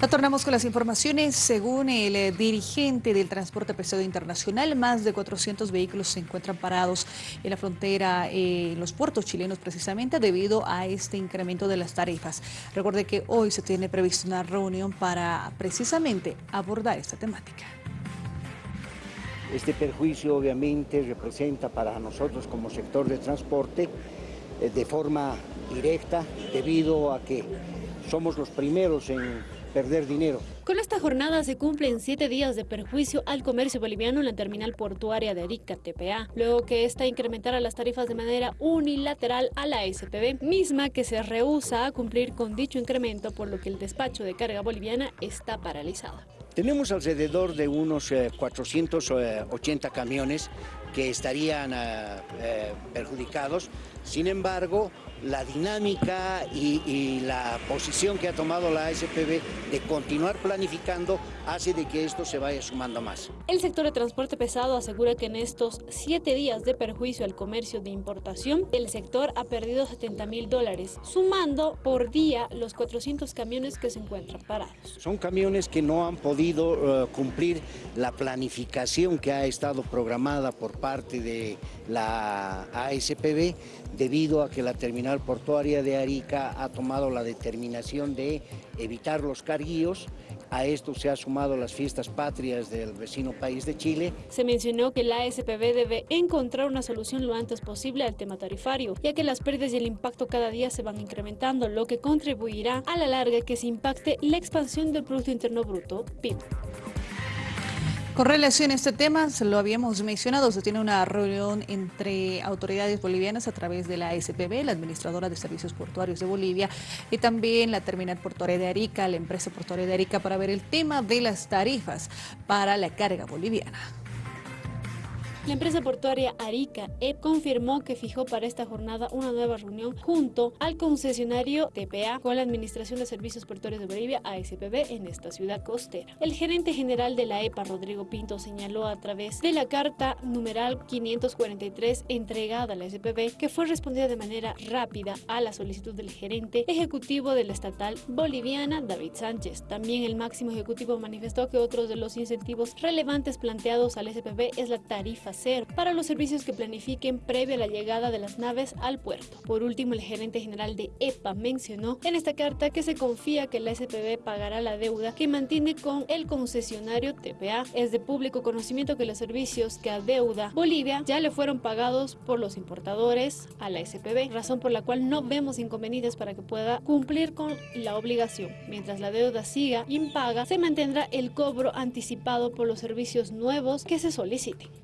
Retornamos con las informaciones. Según el eh, dirigente del transporte pesado internacional, más de 400 vehículos se encuentran parados en la frontera, eh, en los puertos chilenos precisamente, debido a este incremento de las tarifas. Recuerde que hoy se tiene prevista una reunión para precisamente abordar esta temática. Este perjuicio obviamente representa para nosotros como sector de transporte eh, de forma directa debido a que somos los primeros en perder dinero. Con esta jornada se cumplen siete días de perjuicio al comercio boliviano en la terminal portuaria de Arica, TPA, luego que esta incrementara las tarifas de manera unilateral a la SPB, misma que se rehúsa a cumplir con dicho incremento, por lo que el despacho de carga boliviana está paralizado. Tenemos alrededor de unos 480 eh, camiones que estarían eh, eh, perjudicados. Sin embargo, la dinámica y, la posición que ha tomado la SPB de continuar planificando hace de que esto se vaya sumando más. El sector de transporte pesado asegura que en estos siete días de perjuicio al comercio de importación, el sector ha perdido 70 mil dólares, sumando por día los 400 camiones que se encuentran parados. Son camiones que no han podido eh, cumplir la planificación que ha estado programada por parte de la ASPB debido a que la terminal portuaria de Arica ha tomado la determinación de evitar los carguíos. A esto se han sumado las fiestas patrias del vecino país de Chile. Se mencionó que la ASPB debe encontrar una solución lo antes posible al tema tarifario, ya que las pérdidas y el impacto cada día se van incrementando, lo que contribuirá a la larga que se impacte la expansión del Producto Interno Bruto, PIB. Con relación a este tema, se lo habíamos mencionado, se tiene una reunión entre autoridades bolivianas a través de la SPB, la Administradora de Servicios Portuarios de Bolivia, y también la Terminal Portuaria de Arica, la empresa portuaria de Arica, para ver el tema de las tarifas para la carga boliviana. La empresa portuaria Arica EP confirmó que fijó para esta jornada una nueva reunión junto al concesionario TPA con la Administración de Servicios Portuarios de Bolivia, ASPB, en esta ciudad costera. El gerente general de la EPA, Rodrigo Pinto, señaló a través de la carta numeral 543 entregada a la SPB que fue respondida de manera rápida a la solicitud del gerente ejecutivo de la estatal boliviana, David Sánchez. También el máximo ejecutivo manifestó que otros de los incentivos relevantes planteados al SPB es la tarifa para los servicios que planifiquen previo a la llegada de las naves al puerto. Por último, el gerente general de EPA mencionó en esta carta que se confía que la SPB pagará la deuda que mantiene con el concesionario TPA. Es de público conocimiento que los servicios que adeuda Bolivia ya le fueron pagados por los importadores a la SPB, razón por la cual no vemos inconvenientes para que pueda cumplir con la obligación. Mientras la deuda siga impaga, se mantendrá el cobro anticipado por los servicios nuevos que se soliciten.